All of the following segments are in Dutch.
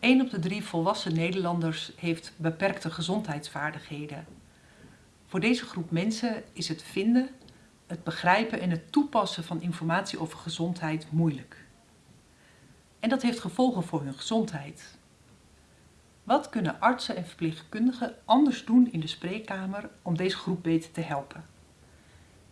1 op de drie volwassen Nederlanders heeft beperkte gezondheidsvaardigheden. Voor deze groep mensen is het vinden, het begrijpen en het toepassen van informatie over gezondheid moeilijk. En dat heeft gevolgen voor hun gezondheid. Wat kunnen artsen en verpleegkundigen anders doen in de spreekkamer om deze groep beter te helpen?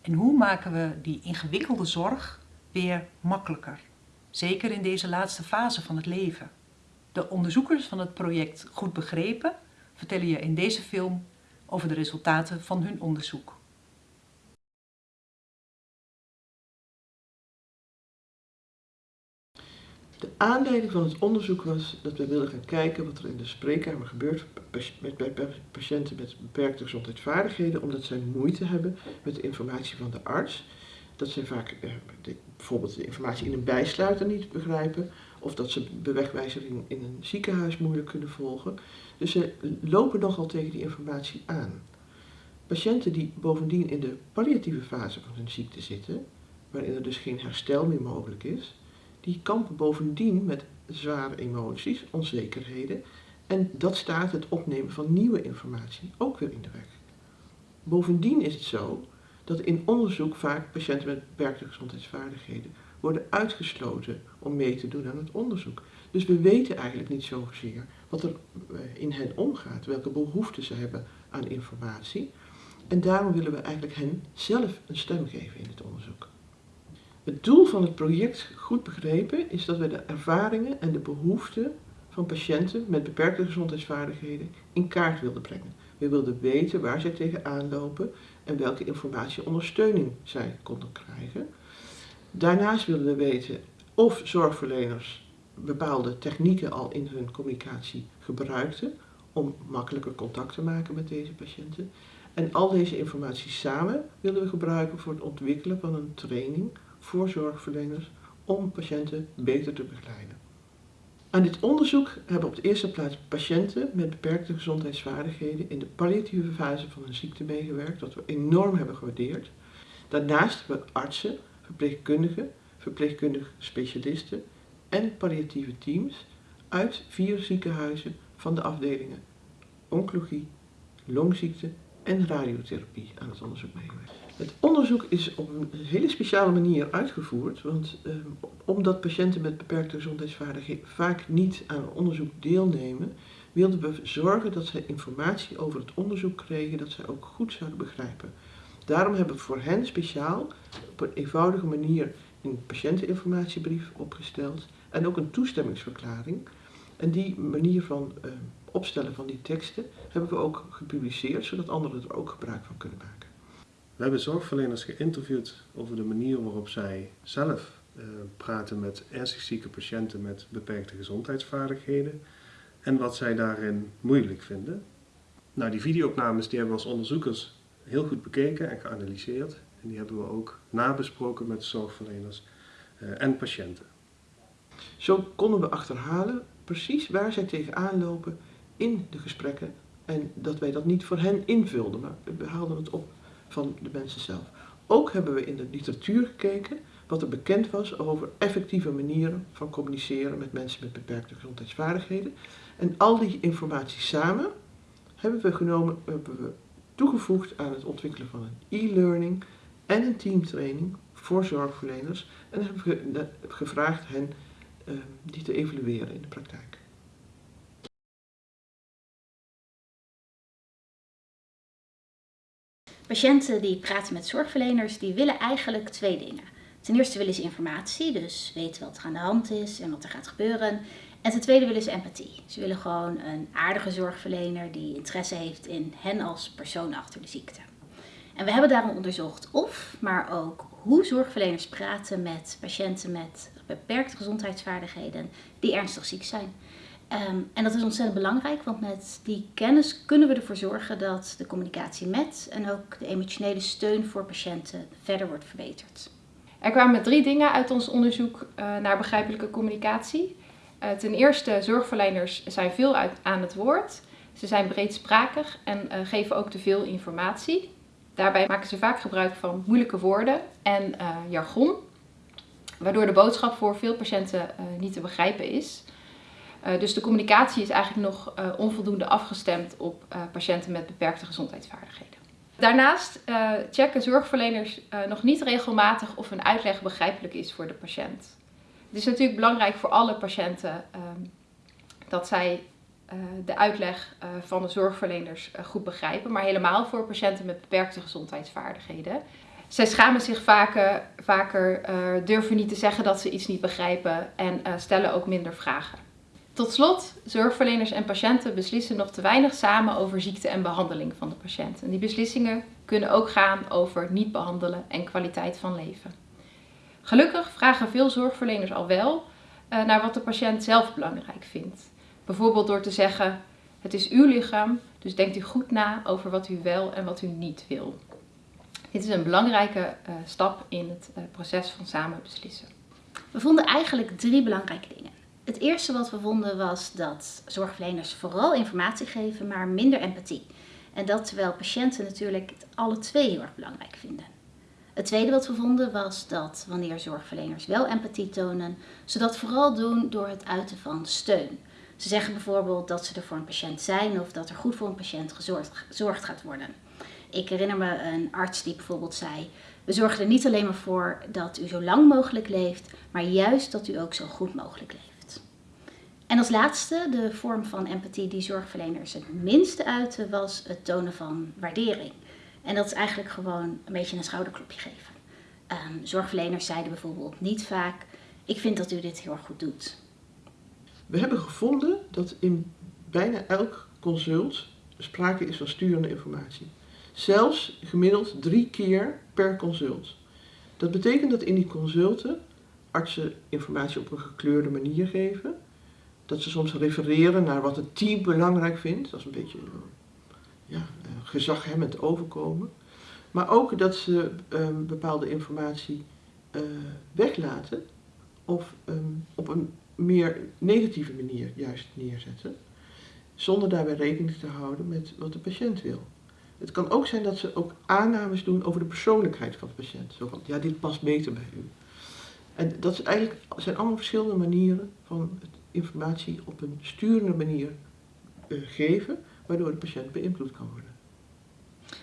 En hoe maken we die ingewikkelde zorg weer makkelijker? Zeker in deze laatste fase van het leven. De onderzoekers van het project Goed Begrepen vertellen je in deze film over de resultaten van hun onderzoek. De aanleiding van het onderzoek was dat we wilden gaan kijken wat er in de spreekkamer gebeurt met patiënten met beperkte gezondheidsvaardigheden, omdat zij moeite hebben met de informatie van de arts. Dat zij vaak eh, bijvoorbeeld de informatie in een bijsluiter niet begrijpen, of dat ze bewegwijzering in een ziekenhuis moeilijk kunnen volgen. Dus ze lopen nogal tegen die informatie aan. Patiënten die bovendien in de palliatieve fase van hun ziekte zitten, waarin er dus geen herstel meer mogelijk is, die kampen bovendien met zware emoties, onzekerheden en dat staat het opnemen van nieuwe informatie ook weer in de weg. Bovendien is het zo dat in onderzoek vaak patiënten met beperkte gezondheidsvaardigheden worden uitgesloten om mee te doen aan het onderzoek. Dus we weten eigenlijk niet zozeer wat er eh, in hen omgaat, welke behoeften ze hebben aan informatie. En daarom willen we eigenlijk hen zelf een stem geven in het onderzoek. Het doel van het project Goed Begrepen is dat we de ervaringen en de behoeften van patiënten met beperkte gezondheidsvaardigheden in kaart wilden brengen. We wilden weten waar zij tegenaan lopen en welke informatie ondersteuning zij konden krijgen. Daarnaast wilden we weten of zorgverleners bepaalde technieken al in hun communicatie gebruikten om makkelijker contact te maken met deze patiënten. En al deze informatie samen willen we gebruiken voor het ontwikkelen van een training voor zorgverleners om patiënten beter te begeleiden. Aan dit onderzoek hebben op de eerste plaats patiënten met beperkte gezondheidsvaardigheden in de palliatieve fase van hun ziekte meegewerkt, wat we enorm hebben gewaardeerd. Daarnaast hebben artsen, verpleegkundigen, verpleegkundige specialisten en palliatieve teams uit vier ziekenhuizen van de afdelingen oncologie, longziekte en radiotherapie aan het onderzoek meegewerkt. Het onderzoek is op een hele speciale manier uitgevoerd, want eh, omdat patiënten met beperkte gezondheidsvaardigheden vaak niet aan onderzoek deelnemen, wilden we zorgen dat zij informatie over het onderzoek kregen dat zij ook goed zouden begrijpen. Daarom hebben we voor hen speciaal op een eenvoudige manier een patiënteninformatiebrief opgesteld en ook een toestemmingsverklaring. En die manier van uh, opstellen van die teksten hebben we ook gepubliceerd, zodat anderen er ook gebruik van kunnen maken. We hebben zorgverleners geïnterviewd over de manier waarop zij zelf uh, praten met ernstig zieke patiënten met beperkte gezondheidsvaardigheden en wat zij daarin moeilijk vinden. Nou, die videoopnames die hebben we als onderzoekers heel goed bekeken en geanalyseerd en die hebben we ook nabesproken met zorgverleners uh, en patiënten. Zo konden we achterhalen precies waar zij tegenaan lopen in de gesprekken en dat wij dat niet voor hen invulden, maar we haalden het op van de mensen zelf. Ook hebben we in de literatuur gekeken wat er bekend was over effectieve manieren van communiceren met mensen met beperkte gezondheidsvaardigheden. En al die informatie samen hebben we, genomen, hebben we toegevoegd aan het ontwikkelen van een e-learning en een teamtraining voor zorgverleners. En we gevraagd hen uh, die te evalueren in de praktijk. Patiënten die praten met zorgverleners, die willen eigenlijk twee dingen. Ten eerste willen ze informatie, dus weten wat er aan de hand is en wat er gaat gebeuren. En ten tweede willen ze empathie. Ze willen gewoon een aardige zorgverlener die interesse heeft in hen als persoon achter de ziekte. En we hebben daarom onderzocht of, maar ook hoe zorgverleners praten met patiënten met beperkte gezondheidsvaardigheden die ernstig ziek zijn. Ehm, en dat is ontzettend belangrijk, want met die kennis kunnen we ervoor zorgen dat de communicatie met en ook de emotionele steun voor patiënten verder wordt verbeterd. Er kwamen drie dingen uit ons onderzoek uh, naar begrijpelijke communicatie. Uh, ten eerste, zorgverleners zijn veel aan het woord. Ze zijn breedsprakig en uh, geven ook te veel informatie. Daarbij maken ze vaak gebruik van moeilijke woorden en jargon, waardoor de boodschap voor veel patiënten niet te begrijpen is. Dus de communicatie is eigenlijk nog onvoldoende afgestemd op patiënten met beperkte gezondheidsvaardigheden. Daarnaast checken zorgverleners nog niet regelmatig of een uitleg begrijpelijk is voor de patiënt. Het is natuurlijk belangrijk voor alle patiënten ehm, dat zij de uitleg van de zorgverleners goed begrijpen, maar helemaal voor patiënten met beperkte gezondheidsvaardigheden. Zij schamen zich vaker, vaker durven niet te zeggen dat ze iets niet begrijpen en stellen ook minder vragen. Tot slot, zorgverleners en patiënten beslissen nog te weinig samen over ziekte en behandeling van de patiënt. En die beslissingen kunnen ook gaan over niet behandelen en kwaliteit van leven. Gelukkig vragen veel zorgverleners al wel uh, naar wat de patiënt zelf belangrijk vindt. Bijvoorbeeld door te zeggen, het is uw lichaam, dus denkt u goed na over wat u wel en wat u niet wil. Dit is een belangrijke uh, stap in het uh, proces van samen beslissen. We vonden eigenlijk drie belangrijke dingen. Het eerste wat we vonden was dat zorgverleners vooral informatie geven, maar minder empathie. En dat terwijl patiënten natuurlijk alle twee heel erg belangrijk vinden. Het tweede wat we vonden was dat wanneer zorgverleners wel empathie tonen, ze dat vooral doen door het uiten van steun. Ze zeggen bijvoorbeeld dat ze er voor een patiënt zijn of dat er goed voor een patiënt gezorgd gaat worden. Ik herinner me een arts die bijvoorbeeld zei: We zorgen er niet alleen maar voor dat u zo lang mogelijk leeft, maar juist dat u ook zo goed mogelijk leeft. En als laatste, de vorm van empathie die zorgverleners het minste uiten, was het tonen van waardering. En dat is eigenlijk gewoon een beetje een schouderklopje geven. Um, zorgverleners zeiden bijvoorbeeld niet vaak, ik vind dat u dit heel erg goed doet. We hebben gevonden dat in bijna elk consult sprake is van sturende informatie. Zelfs gemiddeld drie keer per consult. Dat betekent dat in die consulten artsen informatie op een gekleurde manier geven dat ze soms refereren naar wat het team belangrijk vindt. Dat is een beetje ja, gezaghebbend overkomen. Maar ook dat ze um, bepaalde informatie uh, weglaten of um, op een meer negatieve manier juist neerzetten. Zonder daarbij rekening te houden met wat de patiënt wil. Het kan ook zijn dat ze ook aannames doen over de persoonlijkheid van de patiënt. Zo van, ja, dit past beter bij u. En dat is eigenlijk, zijn allemaal verschillende manieren van informatie op een sturende manier uh, geven, waardoor de patiënt beïnvloed kan worden.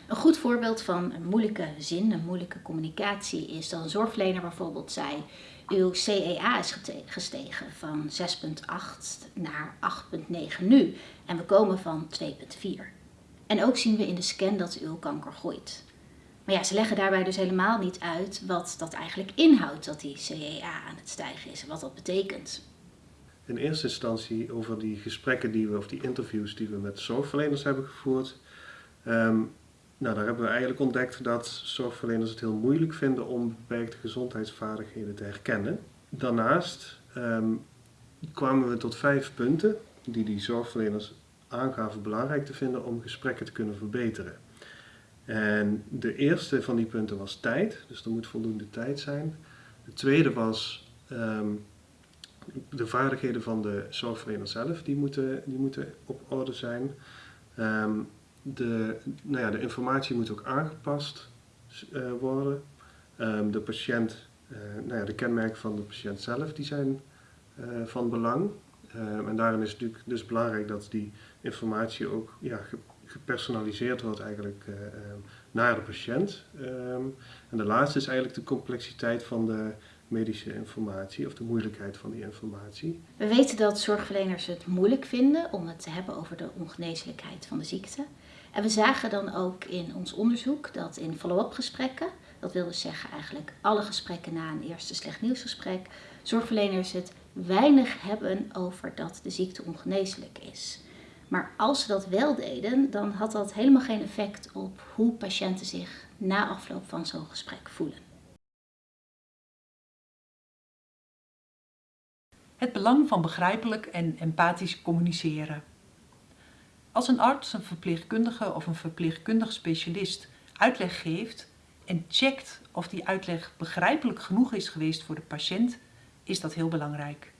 Een goed voorbeeld van een moeilijke zin, een moeilijke communicatie, is dat een zorgverlener bijvoorbeeld zei: Uw CEA is gestegen van 6,8 naar 8,9 nu en we komen van 2,4. En ook zien we in de scan dat uw kanker groeit. Maar ja, ze leggen daarbij dus helemaal niet uit wat dat eigenlijk inhoudt dat die CEA aan het stijgen is en wat dat betekent in eerste instantie over die gesprekken die we, of die interviews die we met zorgverleners hebben gevoerd. Um, nou, daar hebben we eigenlijk ontdekt dat zorgverleners het heel moeilijk vinden om beperkte gezondheidsvaardigheden te herkennen. Daarnaast um, kwamen we tot vijf punten die die zorgverleners aangaven belangrijk te vinden om gesprekken te kunnen verbeteren. En de eerste van die punten was tijd, dus er moet voldoende tijd zijn. De tweede was um, de vaardigheden van de zorgverlener zelf, die moeten, die moeten op orde zijn. Um, de, nou ja, de informatie moet ook aangepast uh, worden. Um, de patiënt, uh, nou ja, de kenmerken van de patiënt zelf, die zijn uh, van belang. Um, en daarin is het natuurlijk dus belangrijk dat die informatie ook ja, gepersonaliseerd wordt eigenlijk naar de patiënt. en de laatste is eigenlijk de complexiteit van de medische informatie of de moeilijkheid van die informatie. We weten dat zorgverleners het moeilijk vinden om het te hebben over de ongeneeslijkheid van de ziekte. En we zagen dan ook in ons onderzoek dat in follow-up gesprekken, dat wil dus zeggen eigenlijk alle gesprekken na een eerste slecht nieuwsgesprek, zorgverleners het weinig hebben over dat de ziekte ongeneeslijk is. Maar als ze dat wel deden, dan had dat helemaal geen effect op hoe patiënten zich na afloop van zo'n gesprek voelen. Het belang van begrijpelijk en empathisch communiceren. Als een arts, een verpleegkundige of een verpleegkundig specialist uitleg geeft en checkt of die uitleg begrijpelijk genoeg is geweest voor de patiënt, is dat heel belangrijk.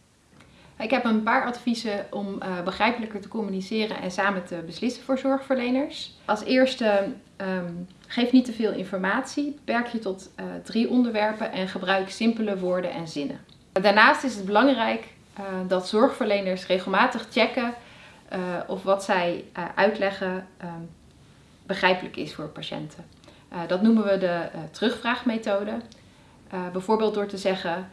Ik heb een paar adviezen om uh, begrijpelijker te communiceren en samen te beslissen voor zorgverleners. Als eerste, um, geef niet te veel informatie, beperk je tot uh, drie onderwerpen en gebruik simpele woorden en zinnen. Daarnaast is het belangrijk uh, dat zorgverleners regelmatig checken uh, of wat zij uh, uitleggen um, begrijpelijk is voor patiënten. dat noemen we de terugvraagmethode. bijvoorbeeld door te zeggen,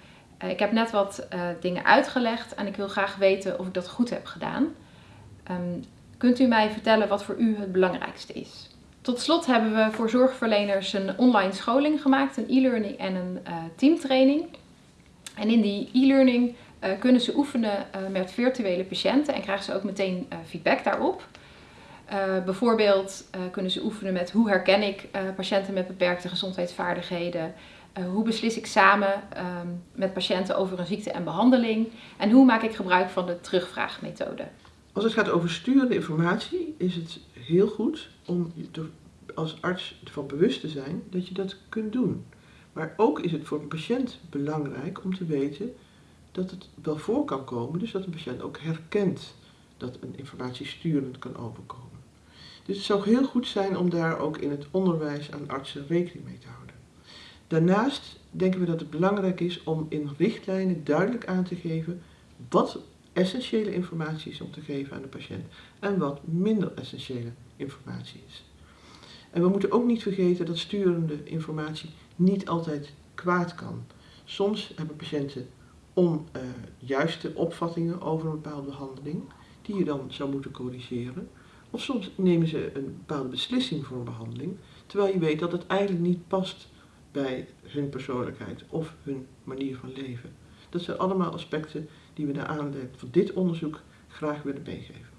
ik heb net wat dingen uitgelegd en ik wil graag weten of ik dat goed heb gedaan. Um, kunt u mij vertellen wat voor u het belangrijkste is? Tot slot hebben we voor zorgverleners een online scholing gemaakt, een e-learning en een teamtraining. En in die e-learning uh, kunnen ze oefenen uh, met virtuele patiënten en krijgen ze ook meteen uh, feedback daarop. bijvoorbeeld kunnen ze oefenen met hoe herken ik patiënten met beperkte gezondheidsvaardigheden. hoe beslis ik samen um, met patiënten over een ziekte en behandeling. En hoe maak ik gebruik van de terugvraagmethode. Als het gaat over sturende informatie is het heel goed om als arts ervan bewust te zijn dat je dat kunt doen. Maar ook is het voor een patiënt belangrijk om te weten dat het wel voor kan komen, dus dat een patiënt ook herkent dat een informatie sturend kan overkomen. Dus het zou heel goed zijn om daar ook in het onderwijs aan artsen rekening mee te houden. Daarnaast denken we dat het belangrijk is om in richtlijnen duidelijk aan te geven wat essentiële informatie is om te geven aan de patiënt en wat minder essentiële informatie is. En we moeten ook niet vergeten dat sturende informatie niet altijd kwaad kan. Soms hebben patiënten onjuiste uh, opvattingen over een bepaalde behandeling, die je dan zou moeten corrigeren. Of soms nemen ze een bepaalde beslissing voor een behandeling, terwijl je weet dat het eigenlijk niet past bij hun persoonlijkheid of hun manier van leven. Dat zijn allemaal aspecten die we naar aanleiding van dit onderzoek graag willen meegeven.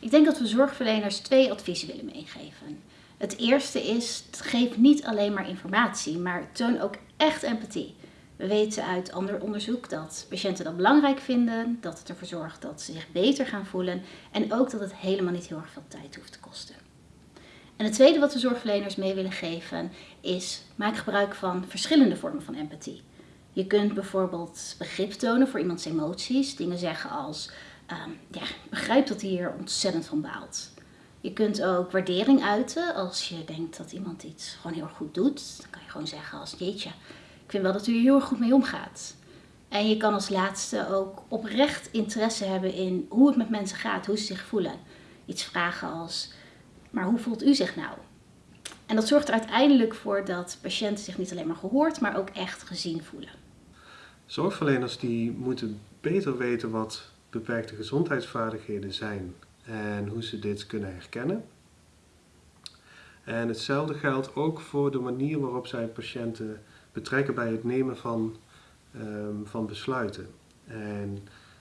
Ik denk dat we zorgverleners twee adviezen willen meegeven. Het eerste is, geef niet alleen maar informatie, maar toon ook echt empathie. We weten uit ander onderzoek dat patiënten dat belangrijk vinden, dat het ervoor zorgt dat ze zich beter gaan voelen en ook dat het helemaal niet heel erg veel tijd hoeft te kosten. En het tweede wat we zorgverleners mee willen geven is maak gebruik van verschillende vormen van empathie. Je kunt bijvoorbeeld begrip tonen voor iemands emoties, dingen zeggen als um, ja, begrijp dat hij hier ontzettend van baalt. Je kunt ook waardering uiten als je denkt dat iemand iets gewoon heel erg goed doet. Dan kan je gewoon zeggen als jeetje, ik vind wel dat u er heel erg goed mee omgaat. En je kan als laatste ook oprecht interesse hebben in hoe het met mensen gaat, hoe ze zich voelen. Iets vragen als, maar hoe voelt u zich nou? En dat zorgt er uiteindelijk voor dat patiënten zich niet alleen maar gehoord, maar ook echt gezien voelen. Zorgverleners die moeten beter weten wat beperkte gezondheidsvaardigheden zijn en hoe ze dit kunnen herkennen. En hetzelfde geldt ook voor de manier waarop zij patiënten betrekken bij het nemen van, um, van besluiten. En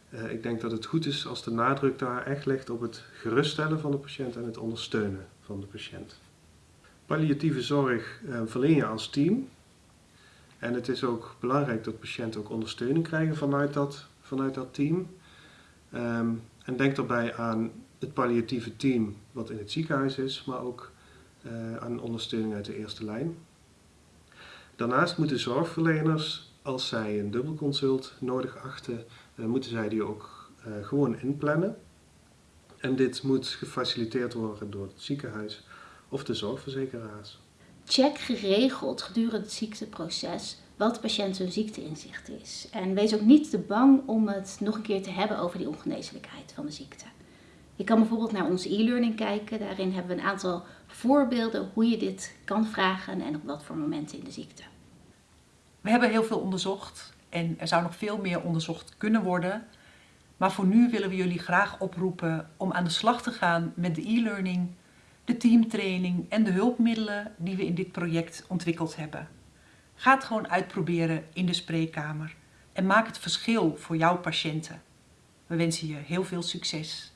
uh, ik denk dat het goed is als de nadruk daar echt ligt op het geruststellen van de patiënt en het ondersteunen van de patiënt. Palliatieve zorg uh, verleen je als team. En het is ook belangrijk dat patiënten ook ondersteuning krijgen vanuit dat, vanuit dat team. Um, en denk daarbij aan het palliatieve team wat in het ziekenhuis is, maar ook uh, aan ondersteuning uit de eerste lijn. Daarnaast moeten zorgverleners, als zij een dubbelconsult nodig achten, uh, moeten zij die ook uh, gewoon inplannen. En dit moet gefaciliteerd worden door het ziekenhuis of de zorgverzekeraars. Check geregeld gedurende het ziekteproces wat de patiënt hun ziekteinzicht is. En wees ook niet te bang om het nog een keer te hebben over die ongeneeslijkheid van de ziekte. Je kan bijvoorbeeld naar onze e-learning kijken. Daarin hebben we een aantal voorbeelden hoe je dit kan vragen en op wat voor momenten in de ziekte. We hebben heel veel onderzocht en er zou nog veel meer onderzocht kunnen worden. Maar voor nu willen we jullie graag oproepen om aan de slag te gaan met de e-learning, de teamtraining en de hulpmiddelen die we in dit project ontwikkeld hebben. Ga het gewoon uitproberen in de spreekkamer en maak het verschil voor jouw patiënten. We wensen je heel veel succes.